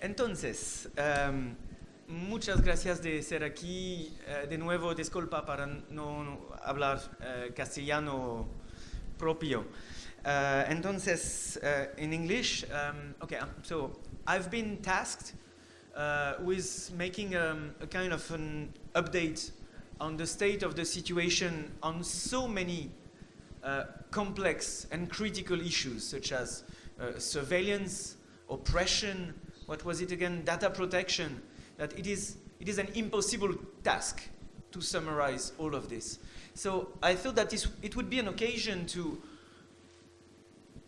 entonces, um, muchas gracias de ser aquí. Uh, de nuevo, disculpa para no hablar uh, castellano propio. Uh, entonces, in English, um, okay, um, so I've been tasked with making a kind of an update on the state of the situation on so many complex and critical issues, such as surveillance, oppression, what was it again, data protection, that it is, it is an impossible task to summarize all of this. So I thought that this, it would be an occasion to,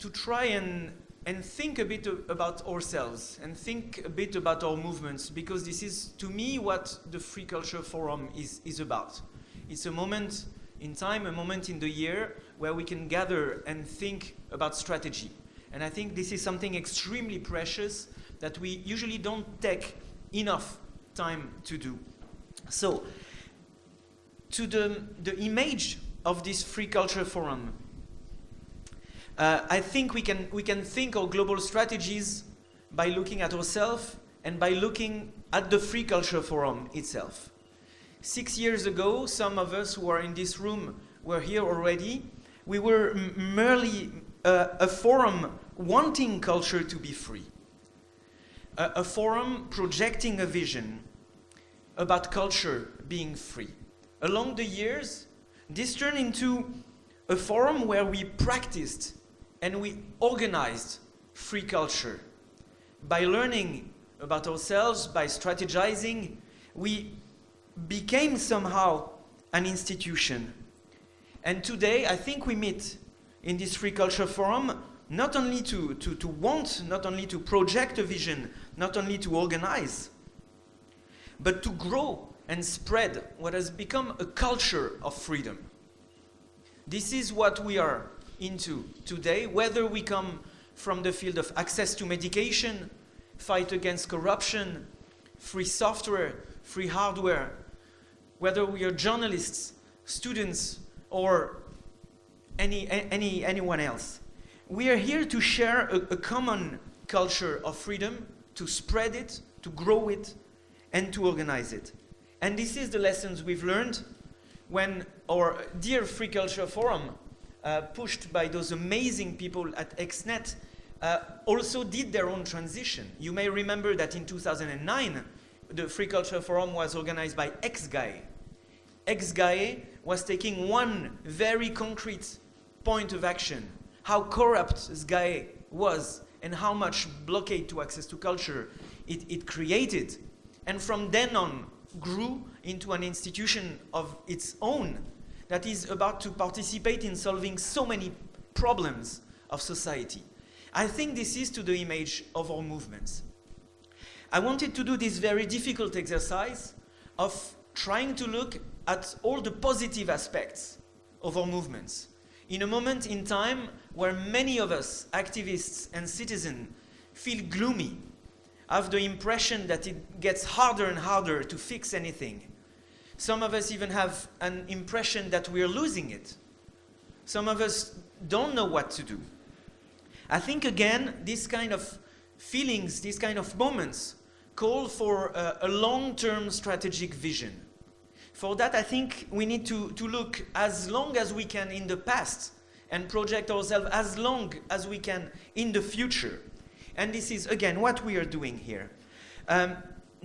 to try and, and think a bit about ourselves and think a bit about our movements because this is, to me, what the Free Culture Forum is, is about. It's a moment in time, a moment in the year where we can gather and think about strategy. And I think this is something extremely precious that we usually don't take enough time to do. So, to the, the image of this free culture forum, uh, I think we can, we can think our global strategies by looking at ourselves and by looking at the free culture forum itself. Six years ago, some of us who are in this room were here already. We were merely uh, a forum wanting culture to be free a, a forum projecting a vision about culture being free. Along the years, this turned into a forum where we practiced and we organized free culture. By learning about ourselves, by strategizing, we became somehow an institution. And today, I think we meet in this Free Culture Forum not only to, to, to want, not only to project a vision, not only to organize, but to grow and spread what has become a culture of freedom. This is what we are into today, whether we come from the field of access to medication, fight against corruption, free software, free hardware, whether we are journalists, students, or any, any, anyone else. We are here to share a, a common culture of freedom to spread it, to grow it, and to organize it. And this is the lessons we've learned when our dear Free Culture Forum, uh, pushed by those amazing people at XNet, uh, also did their own transition. You may remember that in 2009, the Free Culture Forum was organized by EXGAE. EXGAE was taking one very concrete point of action, how corrupt SGAE was and how much blockade to access to culture it, it created. And from then on, grew into an institution of its own that is about to participate in solving so many problems of society. I think this is to the image of our movements. I wanted to do this very difficult exercise of trying to look at all the positive aspects of our movements in a moment in time where many of us, activists and citizens, feel gloomy, have the impression that it gets harder and harder to fix anything. Some of us even have an impression that we're losing it. Some of us don't know what to do. I think again, these kind of feelings, these kind of moments, call for a, a long-term strategic vision. For that, I think we need to, to look as long as we can in the past and project ourselves as long as we can in the future. And this is, again, what we are doing here. Um,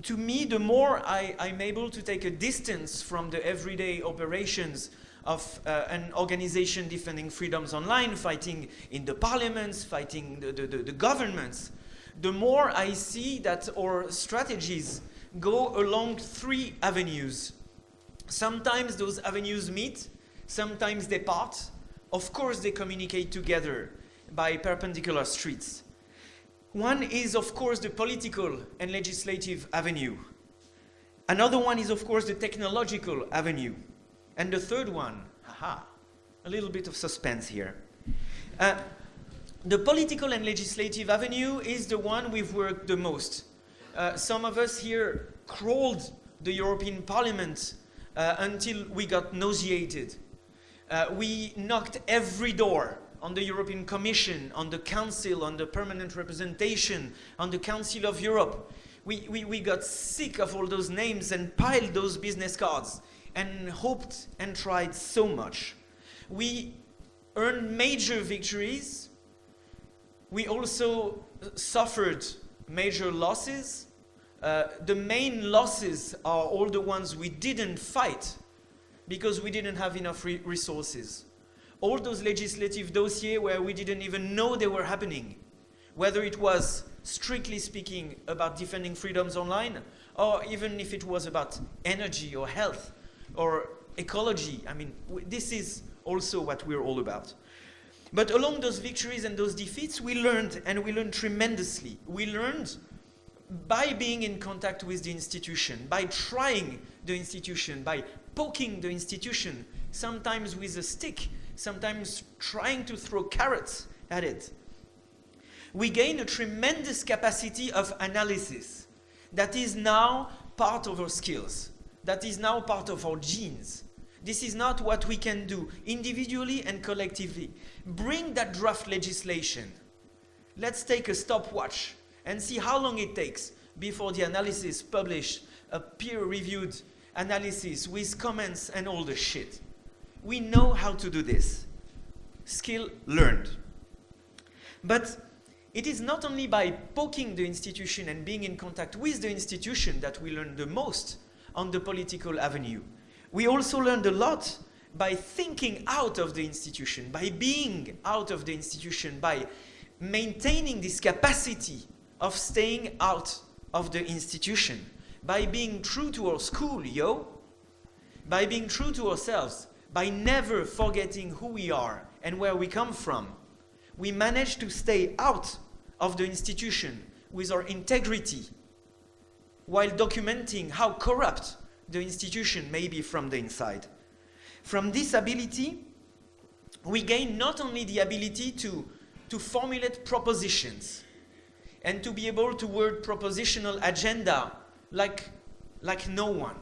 to me, the more I, am able to take a distance from the everyday operations of uh, an organization defending freedoms online, fighting in the parliaments, fighting the, the, the, the governments, the more I see that our strategies go along three avenues Sometimes those avenues meet, sometimes they part. Of course, they communicate together by perpendicular streets. One is, of course, the political and legislative avenue. Another one is, of course, the technological avenue. And the third one, haha, a little bit of suspense here. Uh, the political and legislative avenue is the one we've worked the most. Uh, some of us here crawled the European Parliament uh, until we got nauseated. Uh, we knocked every door on the European Commission, on the Council, on the permanent representation, on the Council of Europe. We, we, we got sick of all those names and piled those business cards and hoped and tried so much. We earned major victories. We also suffered major losses. Uh, the main losses are all the ones we didn't fight because we didn't have enough re resources. All those legislative dossiers where we didn't even know they were happening, whether it was strictly speaking about defending freedoms online, or even if it was about energy or health or ecology. I mean, this is also what we're all about. But along those victories and those defeats, we learned, and we learned tremendously. We learned by being in contact with the institution, by trying the institution, by poking the institution, sometimes with a stick, sometimes trying to throw carrots at it. We gain a tremendous capacity of analysis that is now part of our skills, that is now part of our genes. This is not what we can do individually and collectively. Bring that draft legislation. Let's take a stopwatch and see how long it takes before the analysis published a peer-reviewed analysis with comments and all the shit. We know how to do this. Skill learned. But it is not only by poking the institution and being in contact with the institution that we learn the most on the political avenue. We also learned a lot by thinking out of the institution, by being out of the institution, by maintaining this capacity of staying out of the institution by being true to our school, yo. By being true to ourselves, by never forgetting who we are and where we come from. We manage to stay out of the institution with our integrity while documenting how corrupt the institution may be from the inside. From this ability, we gain not only the ability to, to formulate propositions and to be able to word propositional agenda like, like no one.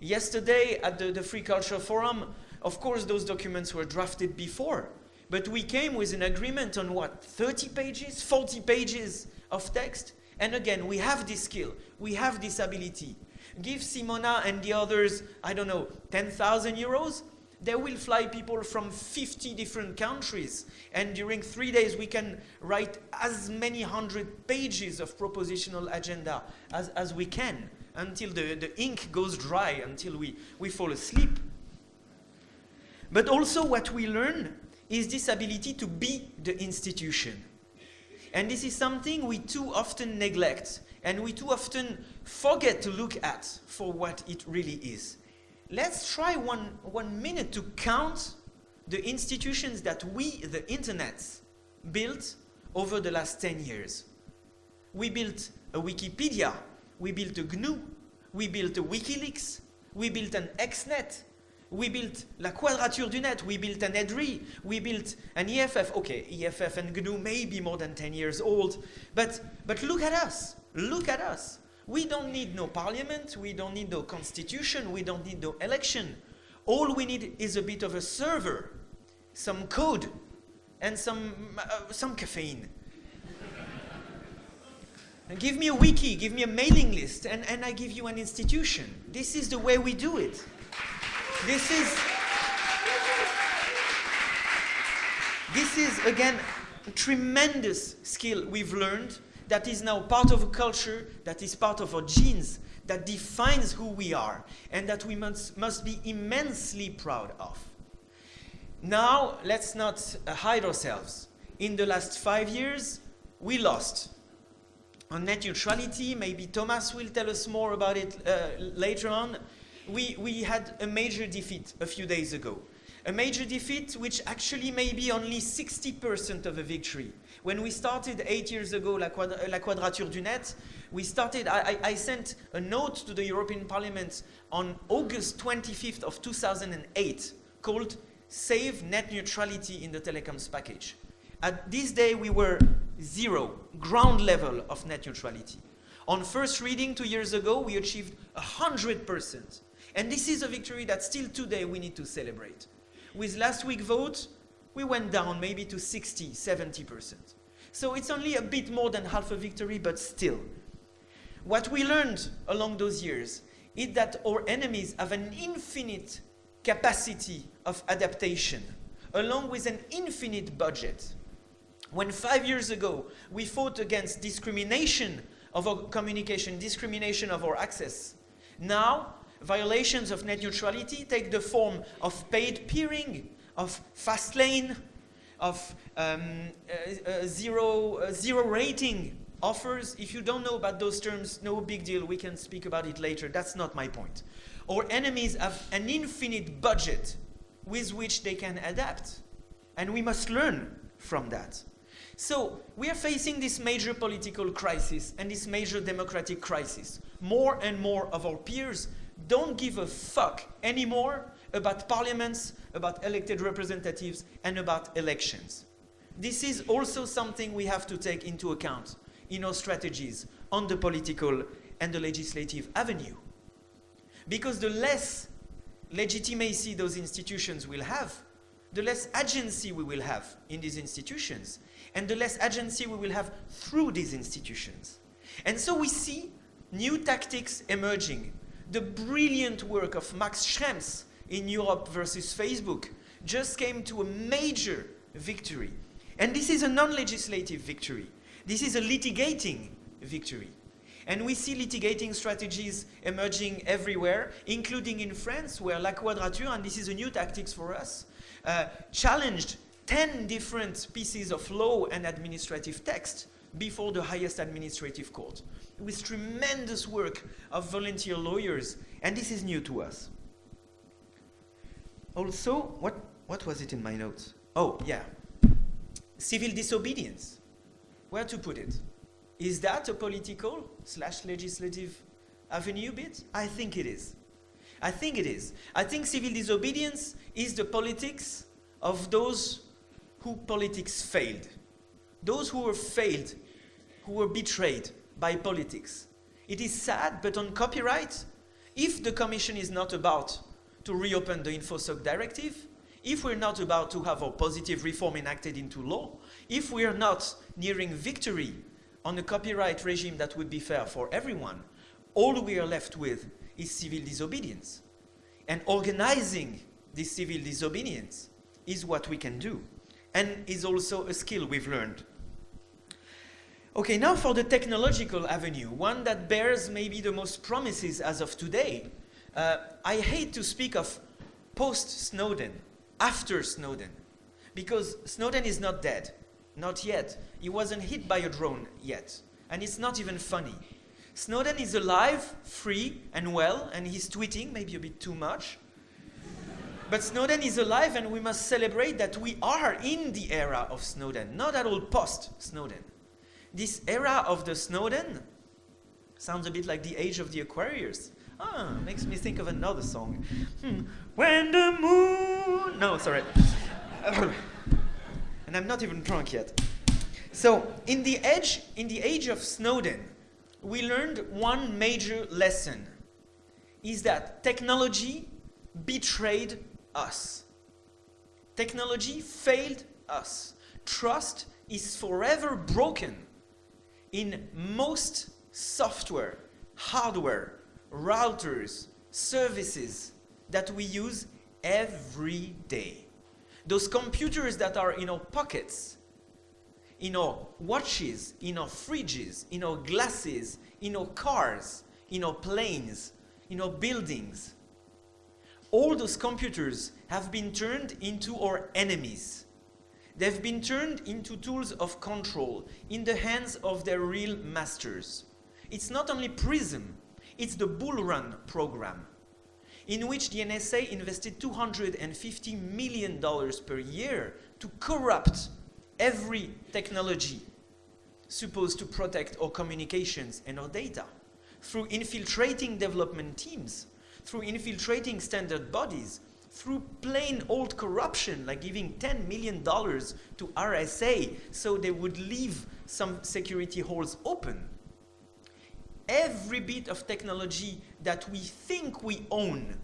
Yesterday at the, the Free Culture Forum, of course those documents were drafted before, but we came with an agreement on what, 30 pages, 40 pages of text? And again, we have this skill, we have this ability. Give Simona and the others, I don't know, 10,000 euros, they will fly people from 50 different countries. And during three days, we can write as many hundred pages of propositional agenda as, as we can until the, the ink goes dry, until we, we fall asleep. But also what we learn is this ability to be the institution. And this is something we too often neglect and we too often forget to look at for what it really is let's try one, one minute to count the institutions that we, the internet, built over the last 10 years. We built a Wikipedia, we built a GNU, we built a WikiLeaks, we built an XNet, we built La Quadrature du Net, we built an EDRI, we built an EFF. Okay, EFF and GNU may be more than 10 years old, but, but look at us, look at us. We don't need no parliament, we don't need no constitution, we don't need no election. All we need is a bit of a server, some code, and some, uh, some caffeine. give me a wiki, give me a mailing list, and, and I give you an institution. This is the way we do it. This is, this is again, a tremendous skill we've learned that is now part of a culture, that is part of our genes, that defines who we are, and that we must, must be immensely proud of. Now, let's not hide ourselves. In the last five years, we lost. On net neutrality, maybe Thomas will tell us more about it uh, later on. We, we had a major defeat a few days ago. A major defeat which actually may be only 60% of a victory. When we started eight years ago La, Quadra uh, La Quadrature du Net, we started, I, I, sent a note to the European Parliament on August 25th of 2008 called Save Net Neutrality in the Telecoms Package. At this day, we were zero, ground level of net neutrality. On first reading two years ago, we achieved 100%. And this is a victory that still today we need to celebrate. With last week's vote, we went down maybe to 60, 70%. So it's only a bit more than half a victory, but still. What we learned along those years is that our enemies have an infinite capacity of adaptation, along with an infinite budget. When five years ago we fought against discrimination of our communication, discrimination of our access, now violations of net neutrality take the form of paid peering, of fast lane, of um, uh, uh, zero, uh, zero rating offers. If you don't know about those terms, no big deal, we can speak about it later. That's not my point. Our enemies have an infinite budget with which they can adapt. And we must learn from that. So we are facing this major political crisis and this major democratic crisis. More and more of our peers don't give a fuck anymore about parliaments, about elected representatives, and about elections. This is also something we have to take into account in our strategies on the political and the legislative avenue. Because the less legitimacy those institutions will have, the less agency we will have in these institutions, and the less agency we will have through these institutions. And so we see new tactics emerging. The brilliant work of Max Schrems in Europe versus Facebook just came to a major victory. And this is a non-legislative victory. This is a litigating victory. And we see litigating strategies emerging everywhere, including in France, where La Quadrature, and this is a new tactics for us, uh, challenged 10 different pieces of law and administrative text before the highest administrative court, with tremendous work of volunteer lawyers, and this is new to us. Oh, also, what, what was it in my notes? Oh, yeah. Civil disobedience. Where to put it? Is that a political slash legislative avenue bit? I think it is. I think it is. I think civil disobedience is the politics of those who politics failed. Those who were failed, who were betrayed by politics. It is sad, but on copyright, if the Commission is not about to reopen the InfoSoc directive, if we're not about to have a positive reform enacted into law, if we are not nearing victory on a copyright regime that would be fair for everyone, all we are left with is civil disobedience. And organizing this civil disobedience is what we can do, and is also a skill we've learned. Okay, now for the technological avenue, one that bears maybe the most promises as of today, uh, I hate to speak of post-Snowden, after Snowden, because Snowden is not dead, not yet. He wasn't hit by a drone yet, and it's not even funny. Snowden is alive, free, and well, and he's tweeting, maybe a bit too much. But Snowden is alive, and we must celebrate that we are in the era of Snowden, not at all post-Snowden. This era of the Snowden sounds a bit like the age of the Aquarius. Ah, makes me think of another song. Hmm. When the moon... No, sorry. and I'm not even drunk yet. So, in the, edge, in the age of Snowden, we learned one major lesson. Is that technology betrayed us. Technology failed us. Trust is forever broken in most software, hardware, routers, services that we use every day. Those computers that are in our pockets, in our watches, in our fridges, in our glasses, in our cars, in our planes, in our buildings. All those computers have been turned into our enemies. They've been turned into tools of control in the hands of their real masters. It's not only PRISM, it's the Bullrun program, in which the NSA invested $250 million per year to corrupt every technology supposed to protect our communications and our data. Through infiltrating development teams, through infiltrating standard bodies, through plain old corruption, like giving $10 million to RSA so they would leave some security holes open every bit of technology that we think we own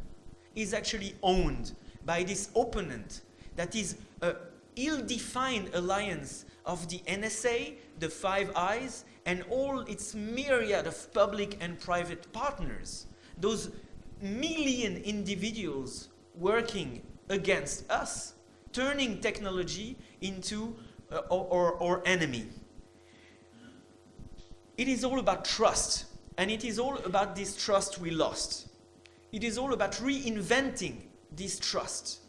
is actually owned by this opponent that is a ill-defined alliance of the NSA, the Five Eyes, and all its myriad of public and private partners. Those million individuals working against us, turning technology into uh, our, our enemy. It is all about trust, and it is all about this trust we lost. It is all about reinventing this trust.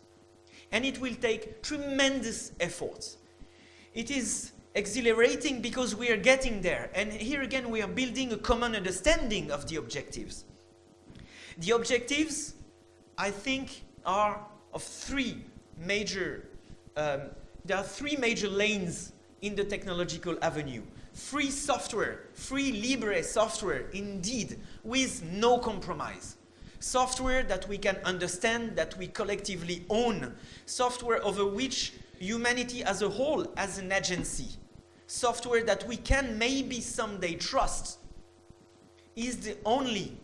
And it will take tremendous efforts. It is exhilarating because we are getting there. And here again, we are building a common understanding of the objectives. The objectives, I think, are of three major, um, there are three major lanes in the technological avenue. Free software, free libre software, indeed, with no compromise. Software that we can understand, that we collectively own. Software over which humanity as a whole as an agency. Software that we can maybe someday trust is the only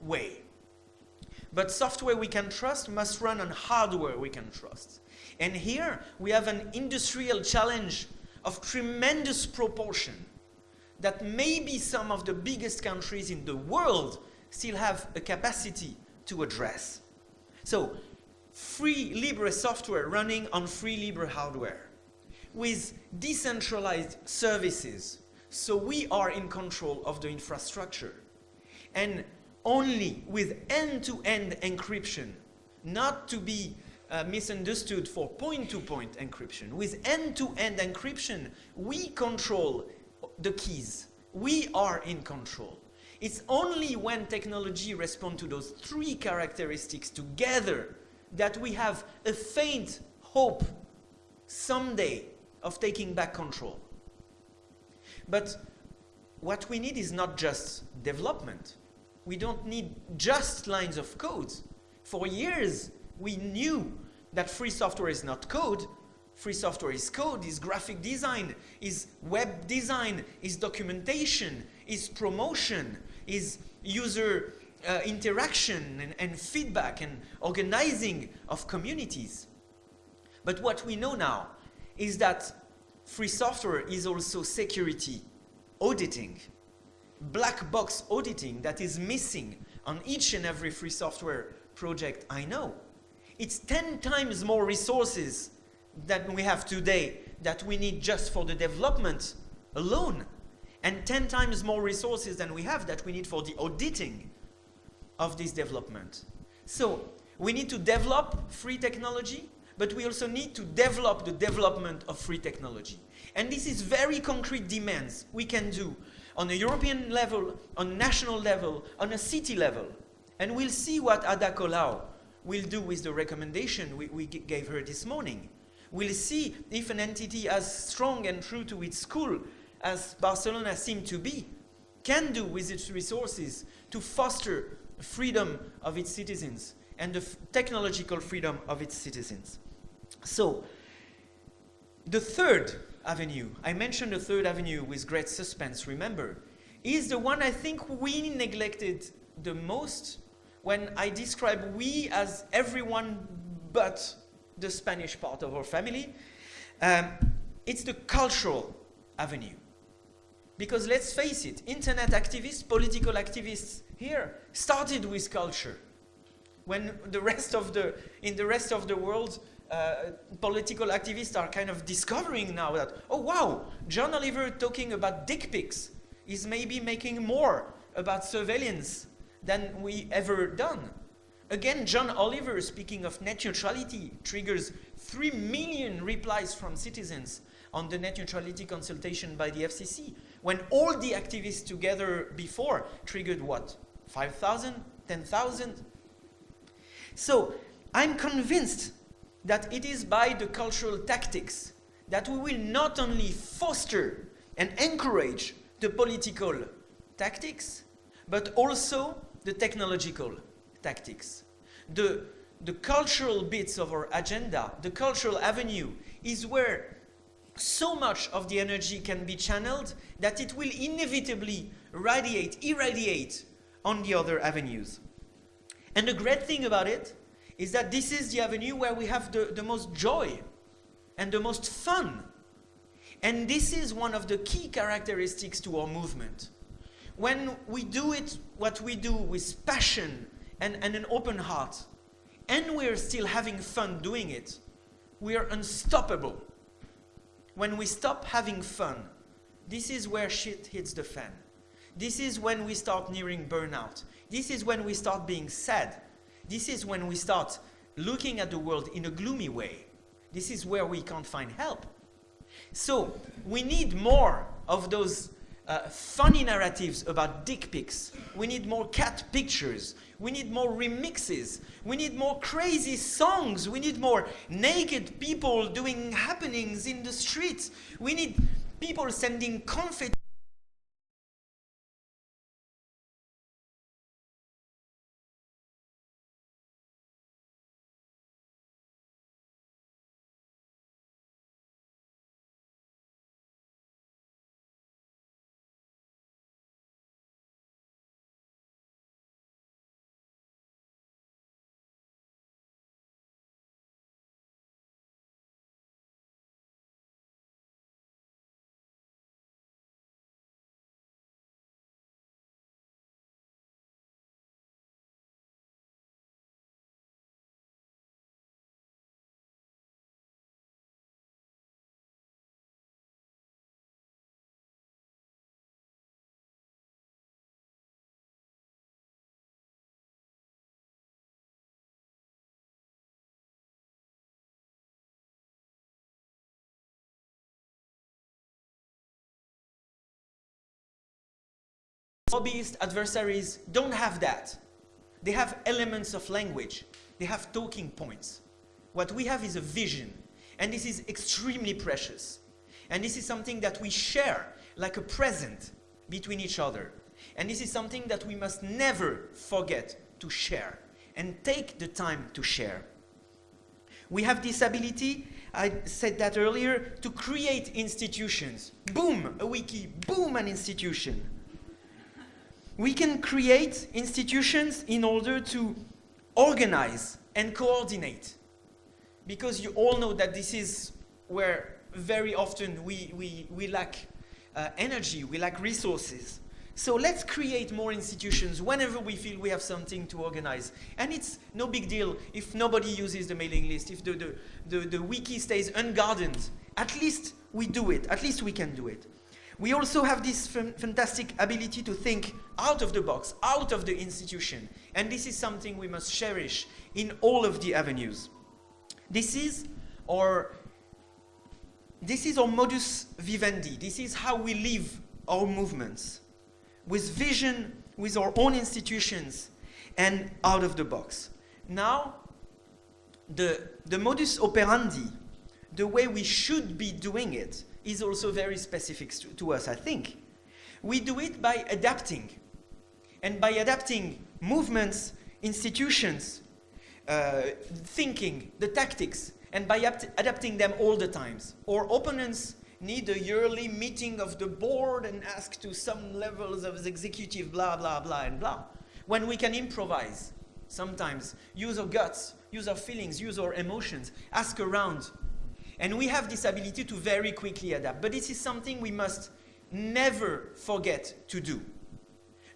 way. But software we can trust must run on hardware we can trust. And here we have an industrial challenge of tremendous proportion that maybe some of the biggest countries in the world still have a capacity to address. So, free Libre software running on free Libre hardware with decentralized services. So we are in control of the infrastructure. And only with end-to-end -end encryption, not to be uh, misunderstood for point-to-point -point encryption. With end-to-end -end encryption, we control the keys. We are in control. It's only when technology responds to those three characteristics together that we have a faint hope someday of taking back control. But what we need is not just development. We don't need just lines of code. For years, we knew that free software is not code. Free software is code, is graphic design, is web design, is documentation, is promotion, is user uh, interaction and, and feedback and organizing of communities. But what we know now is that free software is also security auditing black box auditing that is missing on each and every free software project I know. It's 10 times more resources than we have today that we need just for the development alone and 10 times more resources than we have that we need for the auditing of this development. So we need to develop free technology, but we also need to develop the development of free technology. And this is very concrete demands we can do on a European level, on national level, on a city level. And we'll see what Ada Colau will do with the recommendation we, we gave her this morning. We'll see if an entity as strong and true to its school as Barcelona seemed to be can do with its resources to foster freedom of its citizens and the technological freedom of its citizens. So, the third avenue, I mentioned the third avenue with great suspense, remember, is the one I think we neglected the most when I describe we as everyone but the Spanish part of our family. Um, it's the cultural avenue. Because let's face it, internet activists, political activists here started with culture. When the rest of the, in the rest of the world, uh, political activists are kind of discovering now that, oh wow, John Oliver talking about dick pics is maybe making more about surveillance than we ever done. Again, John Oliver, speaking of net neutrality, triggers 3 million replies from citizens on the net neutrality consultation by the FCC, when all the activists together before triggered what? 5,000? 10,000? So, I'm convinced that it is by the cultural tactics that we will not only foster and encourage the political tactics, but also the technological tactics. The, the cultural bits of our agenda, the cultural avenue, is where so much of the energy can be channeled that it will inevitably radiate, irradiate on the other avenues. And the great thing about it is that this is the avenue where we have the, the most joy. and the most fun. And this is one of the key characteristics to our movement. When we do it, what we do with passion and, and an open heart, and we're still having fun doing it, we are unstoppable. When we stop having fun, this is where shit hits the fan. This is when we start nearing burnout. This is when we start being sad. This is when we start looking at the world in a gloomy way. This is where we can't find help. So we need more of those uh, funny narratives about dick pics. We need more cat pictures. We need more remixes. We need more crazy songs. We need more naked people doing happenings in the streets. We need people sending confetti. Lobbyist adversaries don't have that. They have elements of language. They have talking points. What we have is a vision. And this is extremely precious. And this is something that we share like a present between each other. And this is something that we must never forget to share and take the time to share. We have this ability, I said that earlier, to create institutions. Boom, a wiki, boom, an institution we can create institutions in order to organize and coordinate. Because you all know that this is where very often we, we, we lack uh, energy, we lack resources. So let's create more institutions whenever we feel we have something to organize. And it's no big deal if nobody uses the mailing list, if the, the, the, the wiki stays unguarded. At least we do it, at least we can do it. We also have this fantastic ability to think out of the box, out of the institution. And this is something we must cherish in all of the avenues. This is our, this is our modus vivendi. This is how we live our movements. With vision, with our own institutions, and out of the box. Now, the, the modus operandi, the way we should be doing it, is also very specific to, to us, I think. We do it by adapting. And by adapting movements, institutions, uh, thinking, the tactics, and by adapting them all the times. Our opponents need a yearly meeting of the board and ask to some levels of the executive blah, blah, blah, and blah. When we can improvise, sometimes, use our guts, use our feelings, use our emotions, ask around, and we have this ability to very quickly adapt. But this is something we must never forget to do.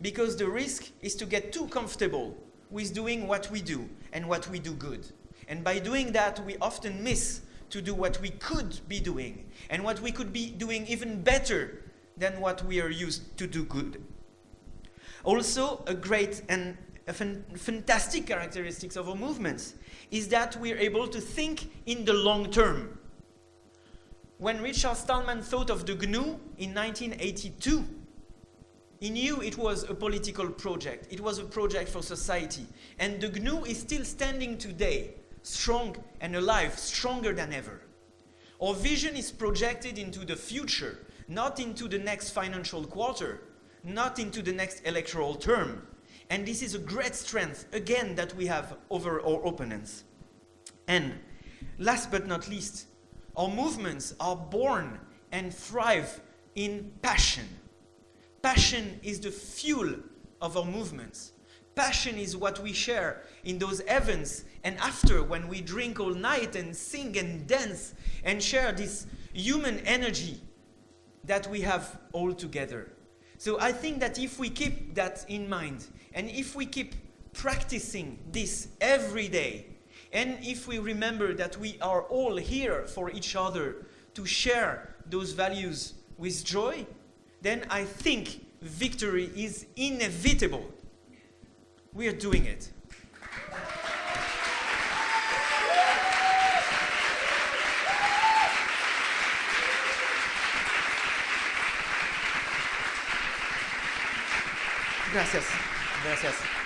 Because the risk is to get too comfortable with doing what we do and what we do good. And by doing that, we often miss to do what we could be doing and what we could be doing even better than what we are used to do good. Also, a great and a fantastic characteristics of our movements is that we're able to think in the long term when Richard Stallman thought of the GNU in 1982, he knew it was a political project. It was a project for society. And the GNU is still standing today, strong and alive, stronger than ever. Our vision is projected into the future, not into the next financial quarter, not into the next electoral term. And this is a great strength, again, that we have over our opponents. And last but not least, our movements are born and thrive in passion. Passion is the fuel of our movements. Passion is what we share in those events and after when we drink all night and sing and dance and share this human energy that we have all together. So I think that if we keep that in mind and if we keep practicing this every day and if we remember that we are all here for each other to share those values with joy, then I think victory is inevitable. We are doing it. Gracias. Gracias.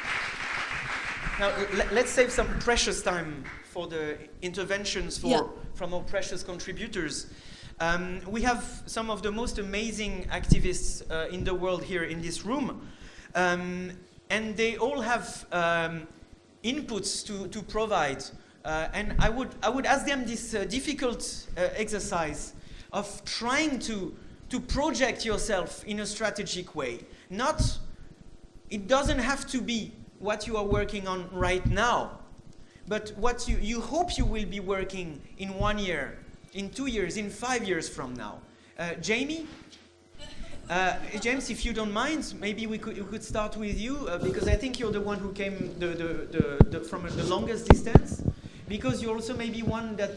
Now, let's save some precious time for the interventions for, yeah. from our precious contributors. Um, we have some of the most amazing activists uh, in the world here in this room. Um, and they all have um, inputs to, to provide. Uh, and I would, I would ask them this uh, difficult uh, exercise of trying to, to project yourself in a strategic way. Not, it doesn't have to be what you are working on right now, but what you, you hope you will be working in one year, in two years, in five years from now. Uh, Jamie, uh, James, if you don't mind, maybe we could, we could start with you, uh, because I think you're the one who came the, the, the, the, from the longest distance, because you're also maybe one that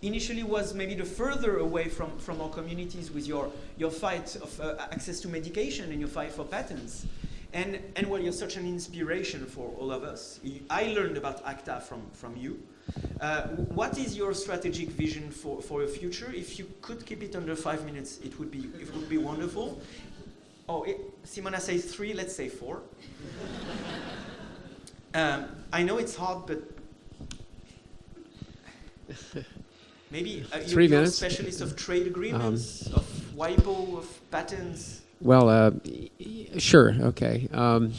initially was maybe the further away from, from our communities with your, your fight of uh, access to medication and your fight for patents. And, and well, you're such an inspiration for all of us. I learned about ACTA from, from you. Uh, what is your strategic vision for, for your future? If you could keep it under five minutes, it would be, it would be wonderful. Oh, it, Simona says three, let's say four. um, I know it's hard, but maybe uh, you, you're a specialist of trade agreements, um, of WIPO, of patents. Well, uh, sure, okay. Um,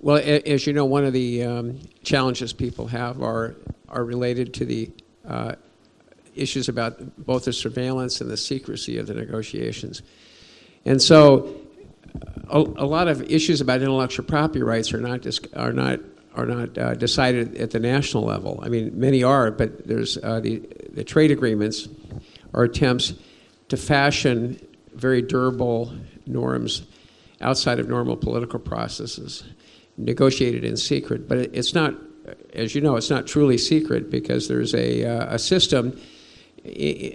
well, as you know, one of the um, challenges people have are, are related to the uh, issues about both the surveillance and the secrecy of the negotiations. And so a, a lot of issues about intellectual property rights are not, are not, are not uh, decided at the national level. I mean, many are, but there's uh, the, the trade agreements are attempts to fashion very durable norms outside of normal political processes, negotiated in secret. But it's not, as you know, it's not truly secret because there's a, uh, a system,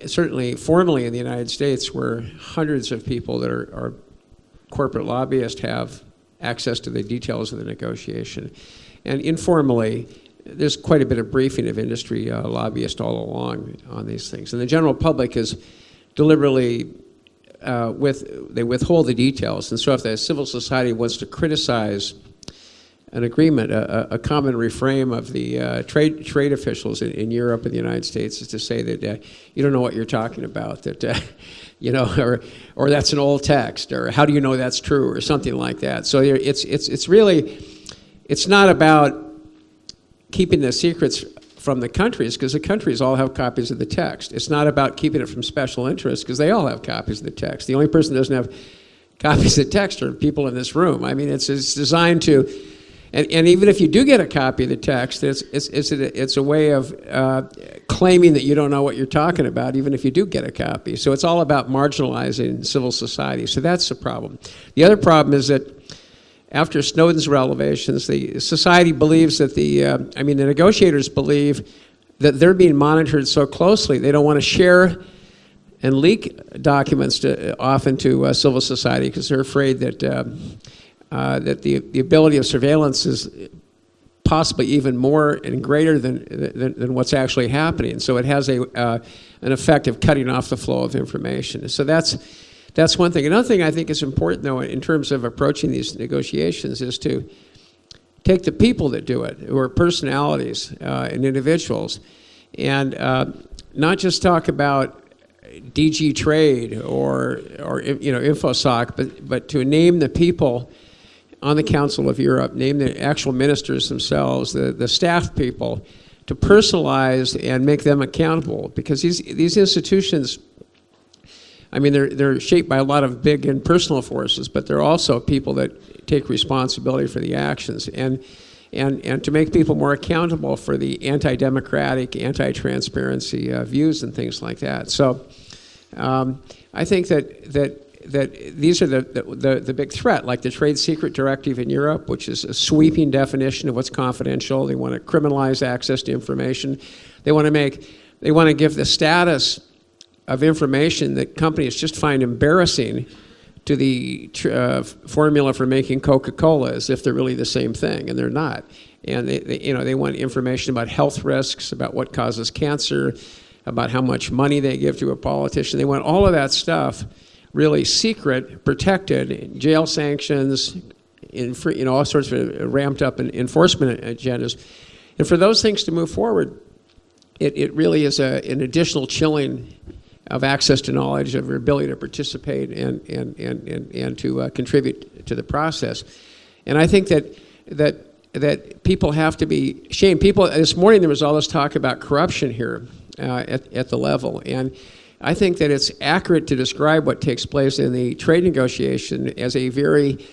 certainly formally in the United States, where hundreds of people that are, are corporate lobbyists have access to the details of the negotiation. And informally, there's quite a bit of briefing of industry uh, lobbyists all along on these things. And the general public is deliberately uh, with, they withhold the details. And so if the civil society wants to criticize an agreement, a, a common refrain of the uh, trade, trade officials in, in, Europe and the United States is to say that uh, you don't know what you're talking about, that, uh, you know, or, or that's an old text, or how do you know that's true, or something like that. So it's, it's, it's really, it's not about keeping the secrets from the countries because the countries all have copies of the text. It's not about keeping it from special interests because they all have copies of the text. The only person that doesn't have copies of the text are people in this room. I mean, it's, it's designed to, and, and even if you do get a copy of the text, it's, it's, it's, a, it's a way of uh, claiming that you don't know what you're talking about, even if you do get a copy. So it's all about marginalizing civil society. So that's the problem. The other problem is that after Snowden's revelations, the society believes that the, uh, I mean, the negotiators believe that they're being monitored so closely, they don't want to share and leak documents to, often to uh, civil society because they're afraid that, uh, uh, that the, the ability of surveillance is possibly even more and greater than, than, than what's actually happening. So it has a, uh, an effect of cutting off the flow of information. So that's, that's one thing. Another thing I think is important, though, in terms of approaching these negotiations is to take the people that do it, who are personalities uh, and individuals, and uh, not just talk about DG Trade or, or you know, InfoSoc, but, but to name the people on the Council of Europe, name the actual ministers themselves, the, the staff people, to personalize and make them accountable because these, these institutions I mean, they're, they're shaped by a lot of big and personal forces, but they're also people that take responsibility for the actions. And, and, and to make people more accountable for the anti-democratic, anti-transparency uh, views and things like that. So um, I think that, that that these are the, the, the, big threat, like the Trade Secret Directive in Europe, which is a sweeping definition of what's confidential. They want to criminalize access to information. They want to make, they want to give the status of information that companies just find embarrassing to the uh, formula for making Coca-Cola as if they're really the same thing, and they're not. And they, they, you know, they want information about health risks, about what causes cancer, about how much money they give to a politician. They want all of that stuff really secret, protected, jail sanctions, in you know, all sorts of ramped up enforcement agendas. And for those things to move forward, it, it really is a, an additional chilling of access to knowledge, of your ability to participate and, and, and, and, and to uh, contribute to the process. And I think that, that, that people have to be shamed. People, this morning there was all this talk about corruption here uh, at, at the level. And I think that it's accurate to describe what takes place in the trade negotiation as a very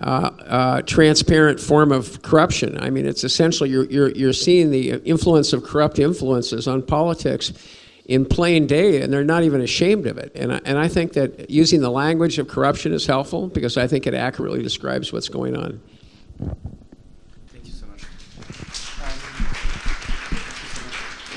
uh, uh, transparent form of corruption. I mean, it's essentially you're, you're, you're seeing the influence of corrupt influences on politics in plain day, and they're not even ashamed of it. And I, and I think that using the language of corruption is helpful because I think it accurately describes what's going on.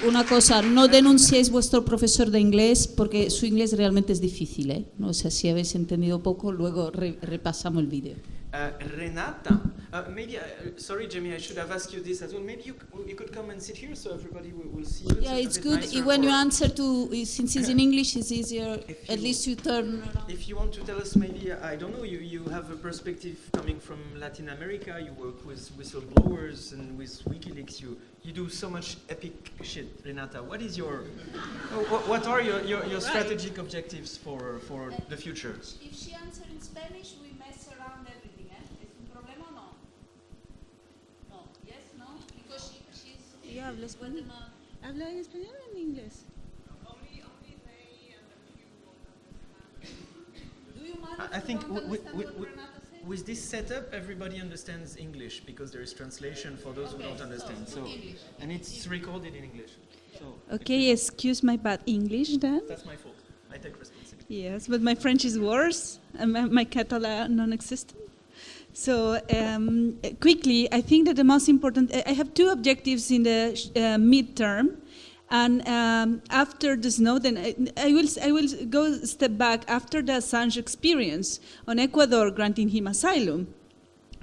una cosa, no denunciéis vuestro profesor de inglés porque su inglés realmente es difícil, ¿eh? No sé si habéis entendido poco, luego re repasamos el vídeo. Uh, Renata, uh, maybe, uh, sorry Jamie, I should have asked you this as well. Maybe you, you could come and sit here so everybody will, will see you. Yeah, it's, it's good when you answer to, since it's in English, it's easier, at least you turn around. If you want to tell us maybe, I don't know, you, you have a perspective coming from Latin America, you work with whistleblowers and with WikiLeaks, you, you do so much epic shit, Renata. What is your, what, what are your, your, your strategic objectives for, for the future? If she answers in Spanish, we habla español? ¿Habla en español o en inglés? I think with this setup, everybody understands English because there is translation for those who don't understand. So, and it's recorded in English. So okay, excuse my bad English then. That's my fault. I take responsibility. Yes, but my French is worse, and my, my Catalan non-existent. So um, quickly, I think that the most important, I have two objectives in the uh, midterm. And um, after the Snowden, I, I, will, I will go step back after the Assange experience on Ecuador granting him asylum.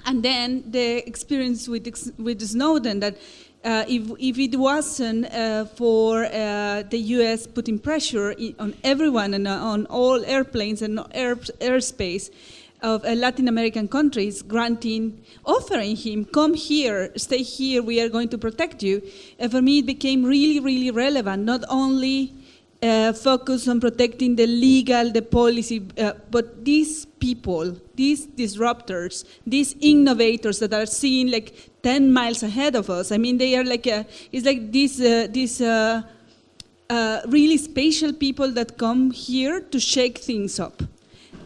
And then the experience with, with Snowden that uh, if, if it wasn't uh, for uh, the US putting pressure on everyone and uh, on all airplanes and air, airspace, of uh, Latin American countries granting, offering him, come here, stay here, we are going to protect you. And for me, it became really, really relevant, not only uh, focus on protecting the legal, the policy, uh, but these people, these disruptors, these innovators that are seen like 10 miles ahead of us. I mean, they are like, a, it's like these, uh, these uh, uh, really special people that come here to shake things up.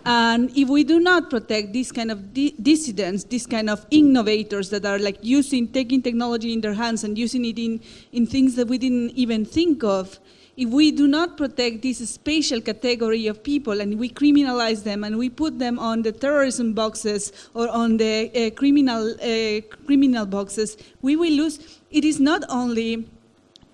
And if we do not protect these kind of di dissidents, these kind of innovators that are like using, taking technology in their hands and using it in, in things that we didn't even think of, if we do not protect this spatial category of people and we criminalize them and we put them on the terrorism boxes or on the uh, criminal, uh, criminal boxes, we will lose. It is not only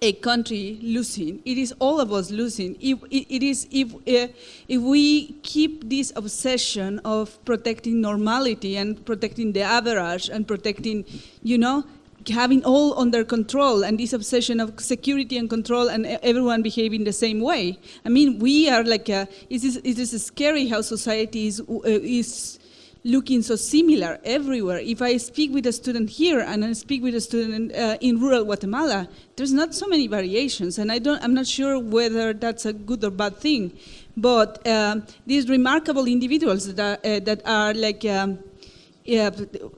a country losing. It is all of us losing. If, it, it is if, uh, if we keep this obsession of protecting normality and protecting the average and protecting, you know, having all under control and this obsession of security and control and everyone behaving the same way. I mean, we are like, a, it, is, it is scary how society is, uh, is looking so similar everywhere. If I speak with a student here and I speak with a student uh, in rural Guatemala, there's not so many variations, and I don't, I'm not sure whether that's a good or bad thing. But um, these remarkable individuals that are, uh, that are like um, yeah,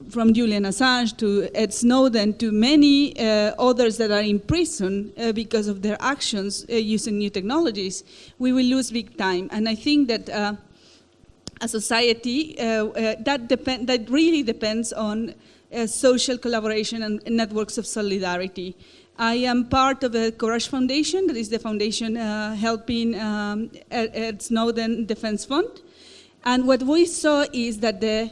from Julian Assange to Ed Snowden to many uh, others that are in prison uh, because of their actions uh, using new technologies, we will lose big time. And I think that uh, a society, uh, uh, that, depend, that really depends on social collaboration and networks of solidarity. I am part of the Courage Foundation, that is the foundation helping um, Snowden Defense Fund. And what we saw is that the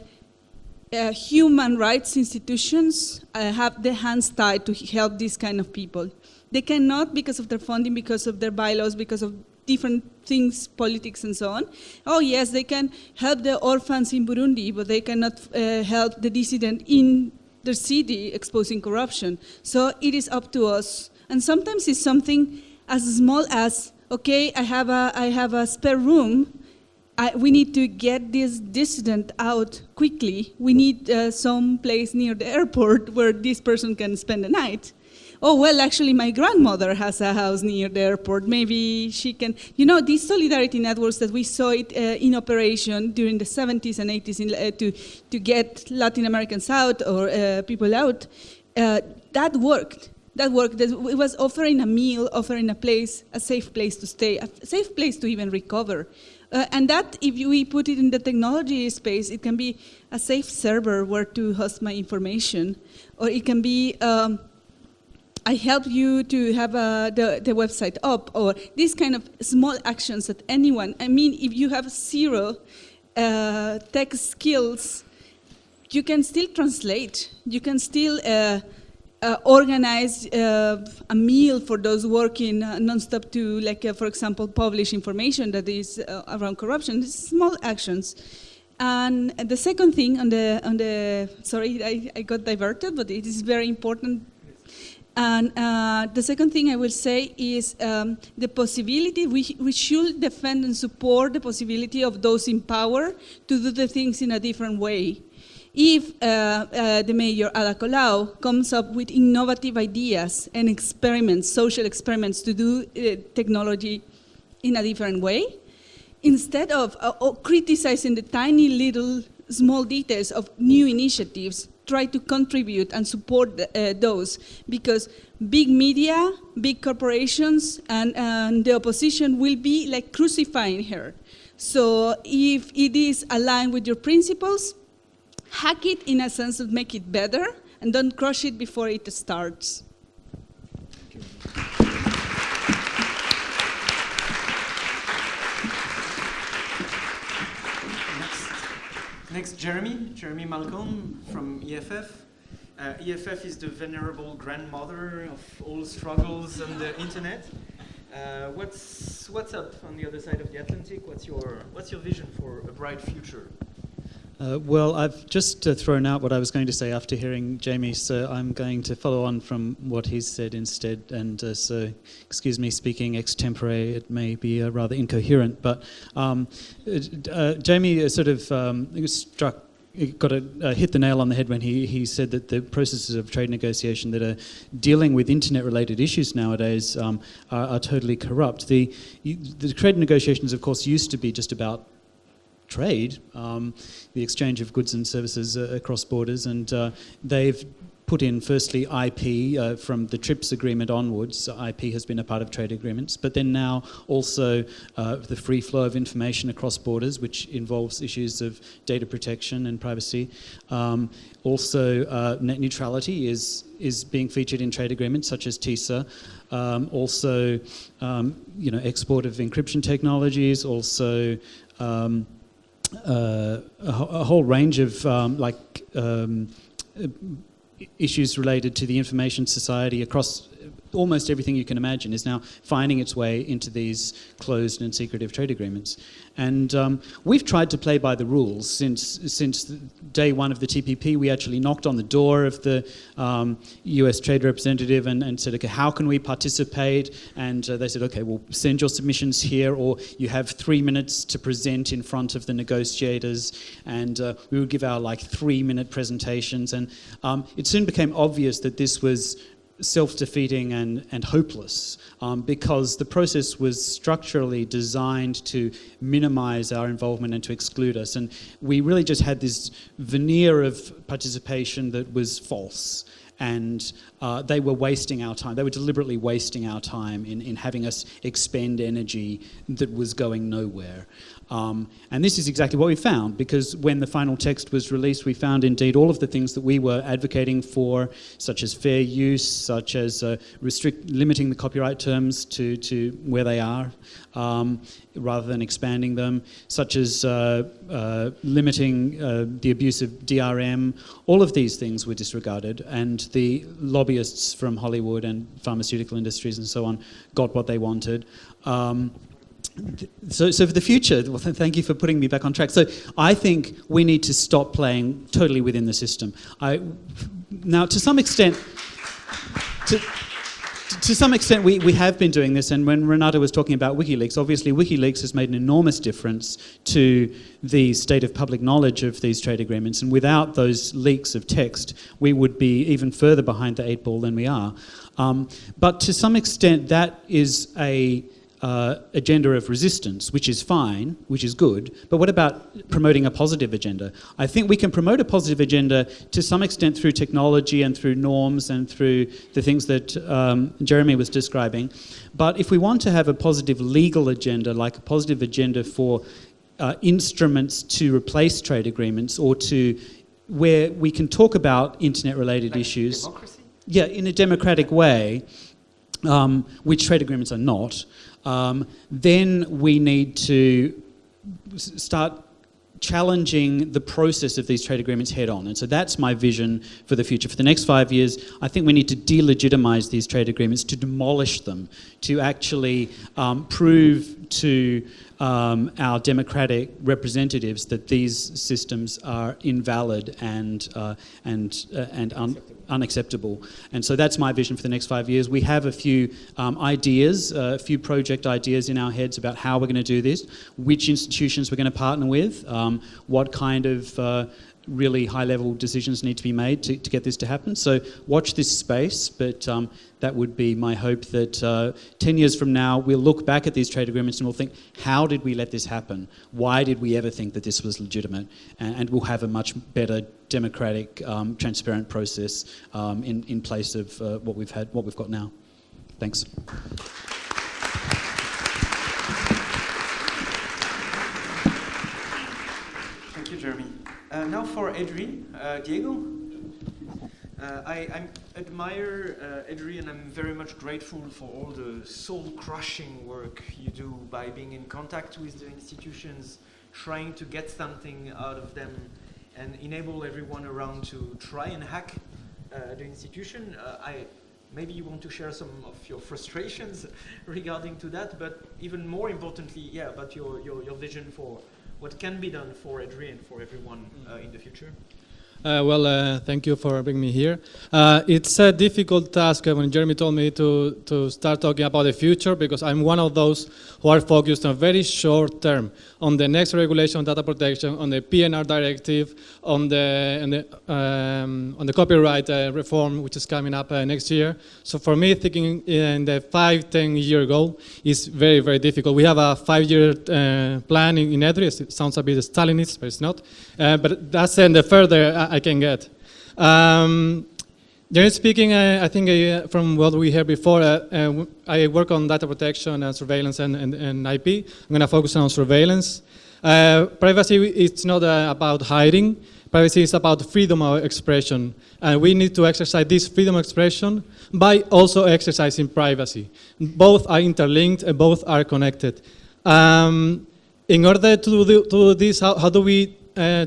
uh, human rights institutions uh, have their hands tied to help these kind of people. They cannot because of their funding, because of their bylaws, because of different things, politics and so on. Oh yes, they can help the orphans in Burundi, but they cannot uh, help the dissident in their city exposing corruption. So it is up to us. And sometimes it's something as small as, okay, I have a, I have a spare room, I, we need to get this dissident out quickly. We need uh, some place near the airport where this person can spend the night. Oh, well, actually, my grandmother has a house near the airport. Maybe she can, you know, these solidarity networks that we saw it uh, in operation during the 70s and 80s in, uh, to, to get Latin Americans out or uh, people out, uh, that worked that worked. It was offering a meal, offering a place, a safe place to stay, a safe place to even recover. Uh, and that, if we put it in the technology space, it can be a safe server where to host my information, or it can be um, I help you to have uh, the, the website up, or these kind of small actions that anyone, I mean, if you have zero uh, tech skills, you can still translate, you can still uh, uh, organize uh, a meal for those working uh, nonstop to, like, for example, publish information that is around corruption. These small actions. And the second thing on the, on the sorry, I, I got diverted, but it is very important. And uh, the second thing I will say is um, the possibility, we, we should defend and support the possibility of those in power to do the things in a different way. If uh, uh, the mayor, Ada Colau, comes up with innovative ideas and experiments, social experiments to do uh, technology in a different way, instead of uh, criticizing the tiny little small details of new initiatives, try to contribute and support uh, those because big media, big corporations, and, and the opposition will be like crucifying her. So if it is aligned with your principles, hack it in a sense of make it better and don't crush it before it starts. Next, next, Jeremy, Jeremy Malcolm from EFF. Uh, EFF is the venerable grandmother of all struggles on the internet. Uh, what's what's up on the other side of the Atlantic? What's your what's your vision for a bright future? Uh, well, I've just uh, thrown out what I was going to say after hearing Jamie, so I'm going to follow on from what he's said instead. And uh, so, excuse me speaking extempore, it may be uh, rather incoherent, but um, uh, Jamie sort of um, struck got to uh, hit the nail on the head when he, he said that the processes of trade negotiation that are dealing with internet related issues nowadays um, are, are, totally corrupt. The, the trade negotiations, of course, used to be just about trade, um, the exchange of goods and services uh, across borders, and uh, they've put in firstly IP uh, from the TRIPS agreement onwards. IP has been a part of trade agreements, but then now also uh, the free flow of information across borders, which involves issues of data protection and privacy. Um, also, uh, net neutrality is is being featured in trade agreements such as TISA. Um, also, um, you know, export of encryption technologies. Also. Uh, a, a, whole range of um, like um, issues related to the information society across almost everything you can imagine is now finding its way into these closed and secretive trade agreements. And um, we've tried to play by the rules since, since day one of the TPP. We actually knocked on the door of the um, US trade representative and, and, said, okay, how can we participate? And uh, they said, okay, well, send your submissions here, or you have three minutes to present in front of the negotiators. And uh, we would give our like three minute presentations. And um, it soon became obvious that this was self-defeating and, and hopeless um, because the process was structurally designed to minimize our involvement and to exclude us. And we really just had this veneer of participation that was false and uh, they were wasting our time. They were deliberately wasting our time in, in having us expend energy that was going nowhere. Um, and this is exactly what we found because when the final text was released, we found indeed all of the things that we were advocating for, such as fair use, such as uh, restrict, limiting the copyright terms to, to where they are, um, rather than expanding them, such as uh, uh, limiting uh, the abuse of DRM. All of these things were disregarded, and the lobbyists from Hollywood and pharmaceutical industries and so on got what they wanted. Um, so, so for the future, well, th thank you for putting me back on track. So I think we need to stop playing totally within the system. I, now, to some extent, to, to some extent, we, we have been doing this, and when Renata was talking about WikiLeaks, obviously WikiLeaks has made an enormous difference to the state of public knowledge of these trade agreements, and without those leaks of text, we would be even further behind the eight ball than we are. Um, but to some extent, that is a uh, agenda of resistance, which is fine, which is good, but what about promoting a positive agenda? I think we can promote a positive agenda to some extent through technology and through norms and through the things that um, Jeremy was describing. But if we want to have a positive legal agenda, like a positive agenda for uh, instruments to replace trade agreements or to where we can talk about internet-related like issues. Democracy? Yeah, in a democratic way, um, which trade agreements are not um, then we need to start challenging the process of these trade agreements head on. And so that's my vision for the future. For the next five years, I think we need to delegitimize these trade agreements, to demolish them, to actually um, prove to um, our democratic representatives that these systems are invalid and, uh, and, uh, and un unacceptable. And so that's my vision for the next five years. We have a few um, ideas, uh, a few project ideas in our heads about how we're going to do this, which institutions we're going to partner with, um, what kind of really high-level decisions need to be made to, to, get this to happen. So watch this space, but um, that would be my hope that uh, 10 years from now, we'll look back at these trade agreements and we'll think, how did we let this happen? Why did we ever think that this was legitimate? And, and we'll have a much better democratic, um, transparent process um, in, in place of uh, what we've had, what we've got now. Thanks. Thank you, Jeremy. Uh, now for EDRi, uh, Diego. Uh, I, I, admire uh, EDRi. I'm very much grateful for all the soul-crushing work you do by being in contact with the institutions, trying to get something out of them, and enable everyone around to try and hack uh, the institution. Uh, I, maybe you want to share some of your frustrations regarding to that, but even more importantly, yeah, about your, your, your vision for what can be done for EDRi, for everyone uh, in the future. Uh, well, uh, thank you for bringing me here. Uh, it's a difficult task uh, when Jeremy told me to, to start talking about the future because I'm one of those who are focused on very short term, on the next regulation on data protection, on the PNR directive, on the, on the, um, on the copyright uh, reform, which is coming up uh, next year. So for me, thinking in the five, ten year goal is very, very difficult. We have a five year plan in, in EDRI. It sounds a bit Stalinist, but it's not. but that's in the further I can get. Um, generally speaking, I, I think uh, from what we heard before, uh, uh, I work on data protection and surveillance and, and, and IP. I'm going to focus on surveillance. Uh, privacy, it's not uh, about hiding. Privacy is about freedom of expression. And we need to exercise this freedom of expression by also exercising privacy. Both are interlinked and both are connected. Um, in order to do, to do this, how, how do we uh,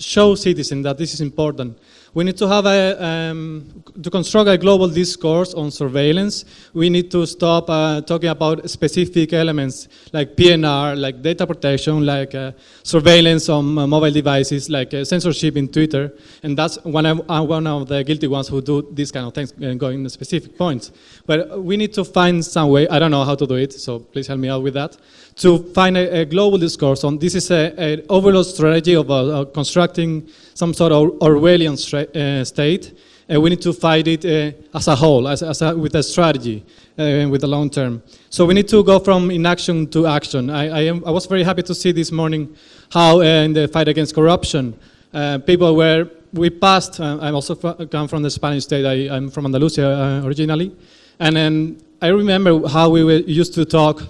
show citizens that this is important. We need to have a, um, to construct a global discourse on surveillance. We need to stop uh, talking about specific elements like PNR, like data protection, like uh, surveillance on uh, mobile devices, like uh, censorship in Twitter. And that's one of, uh, one of the guilty ones who do these kind of things and go in specific points. But we need to find some way, I don't know how to do it, so please help me out with that, to find a, a global discourse on this is an overall strategy of uh, constructing some sort of Orwellian uh, state uh, we need to fight it uh, as a whole, as, as a, with a strategy, uh, with the long term. So we need to go from inaction to action. I, I, am, I was very happy to see this morning how uh, in the fight against corruption, uh, people were, we passed, uh, I also come from the Spanish state, I, am from Andalusia originally, and then I remember how we used to talk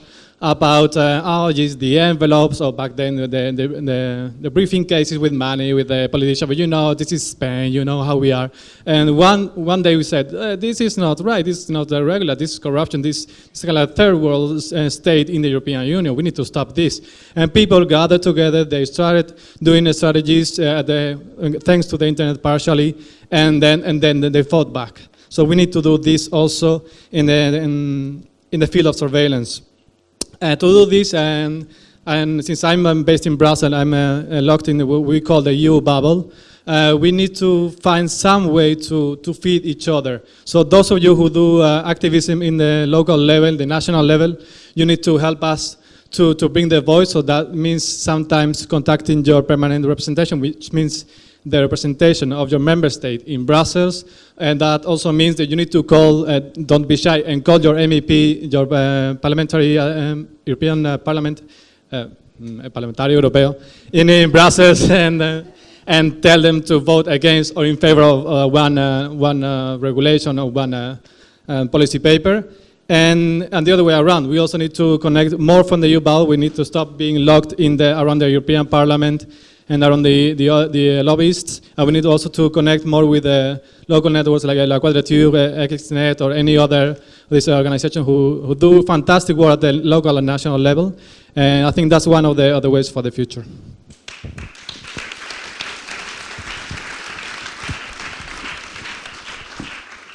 about uh, oh, the envelopes, or back then the, the, the, the, briefing cases with money, with the politician, but you know, this is Spain, you know how we are. And one, one day we said, uh, this is not right, this is not regular, this is corruption, this, is of a third world uh, state in the European Union, we need to stop this. And people gathered together, they started doing strategies, uh, the, thanks to the internet partially, and then, and then they fought back. So we need to do this also in the, in, in the field of surveillance. Uh, to do this, and, and since I'm based in Brussels, I'm uh, uh, locked in what we call the EU bubble, uh, we need to find some way to, to feed each other. So those of you who do uh, activism in the local level, the national level, you need to help us to, to bring the voice. So that means sometimes contacting your permanent representation, which means the representation of your member state in Brussels, and that also means that you need to call, uh, don't be shy, and call your MEP, your uh, parliamentary, uh, um, European uh, Parliament, uh, mm, parlamentario europeo, in, in Brussels, and, and tell them to vote against or in favor of one, one regulation or one policy paper. And, and the other way around, we also need to connect more from the EU We need to stop being locked in the, around the European Parliament and around the, the, uh, the lobbyists. And we need also to connect more with the local networks like La Quadrature, XNet, or any other this organization who, who do fantastic work at the local and national level. And I think that's one of the other ways for the future.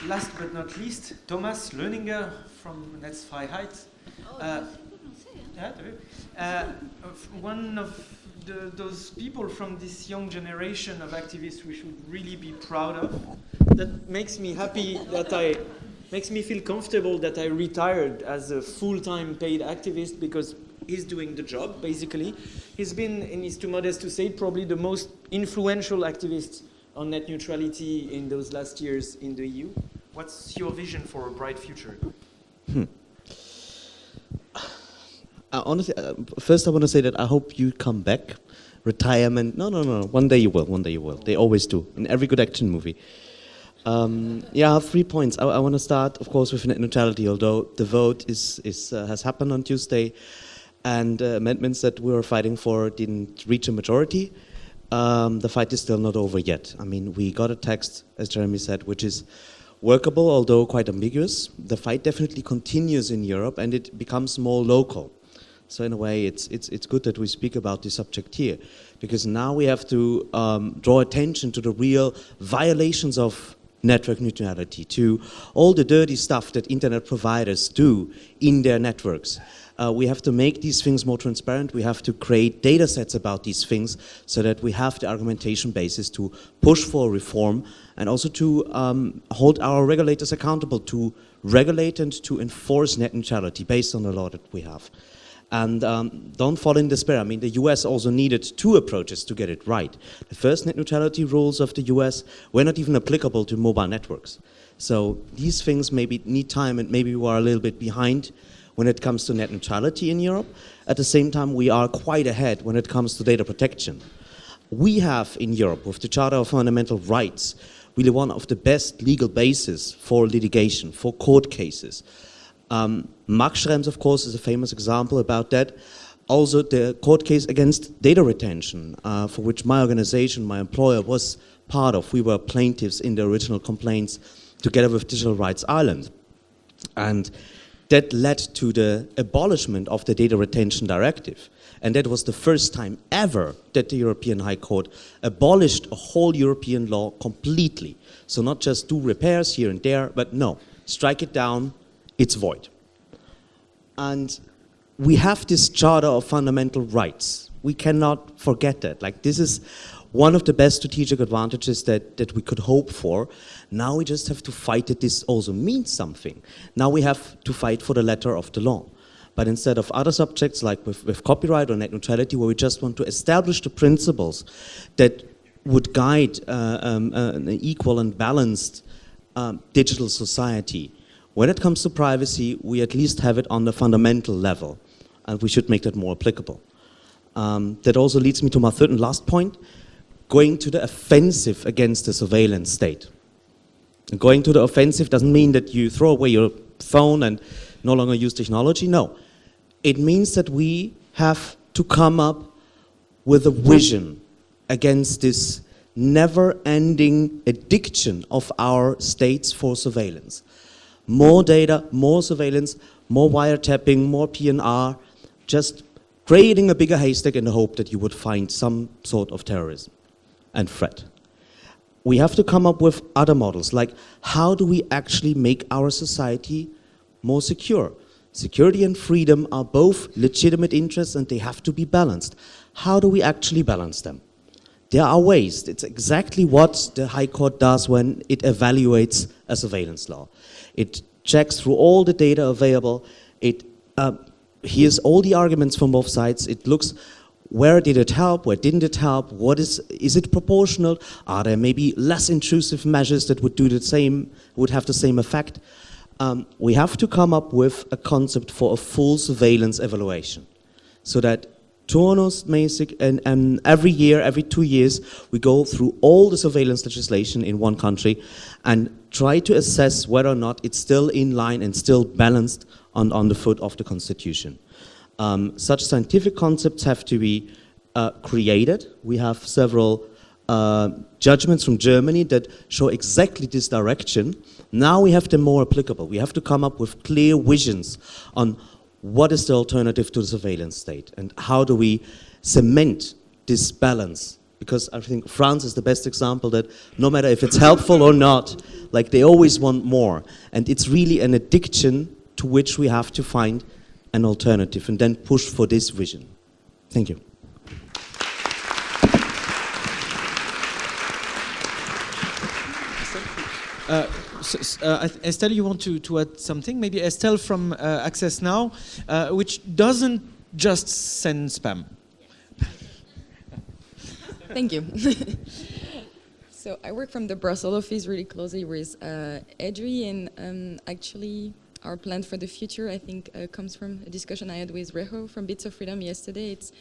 Last but not least, Thomas Lohninger from Netzfreiheit. Oh, uh, yeah, uh, one of the, those people from this young generation of activists we should really be proud of. That makes me happy that I, makes me feel comfortable that I retired as a full-time paid activist because he's doing the job, basically. He's been, and he's too modest to say, probably the most influential activist on net neutrality in those last years in the EU. What's your vision for a bright future? Hmm. Uh, honestly, uh, first I want to say that I hope you come back. Retirement, no, no, no, one day you will, one day you will. They always do, in every good action movie. Um, yeah, I have three points. I, I want to start, of course, with net neutrality, although the vote is, is, uh, has happened on Tuesday, and uh, amendments that we were fighting for didn't reach a majority. Um, the fight is still not over yet. I mean, we got a text, as Jeremy said, which is workable, although quite ambiguous. The fight definitely continues in Europe, and it becomes more local. So in a way, it's, it's, it's good that we speak about this subject here, because now we have to um, draw attention to the real violations of network neutrality, to all the dirty stuff that internet providers do in their networks. Uh, we have to make these things more transparent. We have to create data sets about these things so that we have the argumentation basis to push for reform and also to um, hold our regulators accountable to regulate and to enforce net neutrality based on the law that we have. And um, don't fall in despair. I mean, the US also needed two approaches to get it right. The first net neutrality rules of the US were not even applicable to mobile networks. So these things maybe need time and maybe we are a little bit behind when it comes to net neutrality in Europe. At the same time, we are quite ahead when it comes to data protection. We have in Europe, with the Charter of Fundamental Rights, really one of the best legal bases for litigation, for court cases. Um, Max Schrems, of course, is a famous example about that. Also, the court case against data retention, uh, for which my organization, my employer, was part of. We were plaintiffs in the original complaints together with Digital Rights Ireland. And that led to the abolishment of the data retention directive. And that was the first time ever that the European High Court abolished a whole European law completely. So not just do repairs here and there, but no, strike it down, it's void. And we have this Charter of Fundamental Rights. We cannot forget that. Like this is one of the best strategic advantages that, that we could hope for. Now we just have to fight that this also means something. Now we have to fight for the letter of the law. But instead of other subjects like with, with copyright or net neutrality, where we just want to establish the principles that would guide uh, um, uh, an equal and balanced um, digital society. When it comes to privacy, we at least have it on the fundamental level, and we should make that more applicable. Um, that also leads me to my third and last point, going to the offensive against the surveillance state. And going to the offensive doesn't mean that you throw away your phone and no longer use technology, no. It means that we have to come up with a vision against this never-ending addiction of our states for surveillance. More data, more surveillance, more wiretapping, more PNR, just creating a bigger haystack in the hope that you would find some sort of terrorism and threat. We have to come up with other models, like how do we actually make our society more secure? Security and freedom are both legitimate interests and they have to be balanced. How do we actually balance them? There are ways. It's exactly what the High Court does when it evaluates a surveillance law. It checks through all the data available. It uh, hears all the arguments from both sides. It looks where did it help, where didn't it help, what is, is it proportional, are there maybe less intrusive measures that would do the same, would have the same effect. Um, we have to come up with a concept for a full surveillance evaluation so that Turnus, Basic, and, and every year, every two years, we go through all the surveillance legislation in one country and try to assess whether or not it's still in line and still balanced on, on the foot of the constitution. Um, such scientific concepts have to be uh, created. We have several uh, judgments from Germany that show exactly this direction. Now we have them more applicable. We have to come up with clear visions on what is the alternative to the surveillance state and how do we cement this balance because I think France is the best example that no matter if it's helpful or not, like they always want more. And it's really an addiction to which we have to find an alternative and then push for this vision. Thank you. Uh, s- s- uh, Estelle, you want to, to add something? Maybe Estelle from uh, Access Now, uh, which doesn't just send spam. Thank you. so I work from the Brussels office really closely with uh, Edri, and um, actually our plan for the future, I think, uh, comes from a discussion I had with Reho from Bits of Freedom yesterday. It's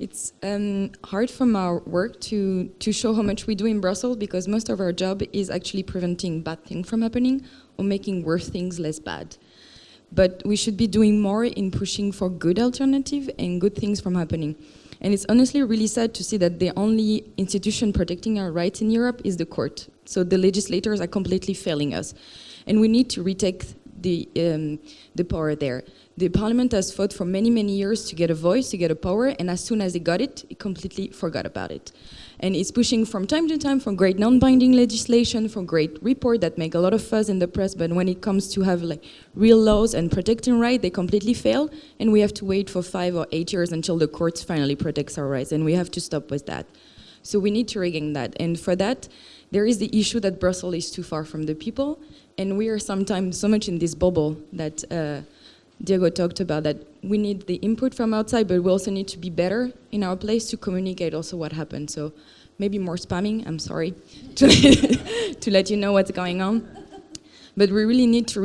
it's um, hard from our work to to show how much we do in Brussels because most of our job is actually preventing bad things from happening or making worse things less bad. But we should be doing more in pushing for good alternative and good things from happening. And it's honestly really sad to see that the only institution protecting our rights in Europe is the court. So the legislators are completely failing us. And we need to retake the, um, the power there. The parliament has fought for many, many years to get a voice, to get a power, and as soon as it got it, it completely forgot about it. And it's pushing from time to time for great non-binding legislation, for great report that make a lot of fuzz in the press, but when it comes to have like real laws and protecting rights, they completely fail, and we have to wait for five or eight years until the courts finally protects our rights, and we have to stop with that. So we need to regain that, and for that, there is the issue that Brussels is too far from the people, and we are sometimes so much in this bubble that uh, Diego talked about that we need the input from outside, but we also need to be better in our place to communicate also what happened. So maybe more spamming, I'm sorry, to, to let you know what's going on. But we really need to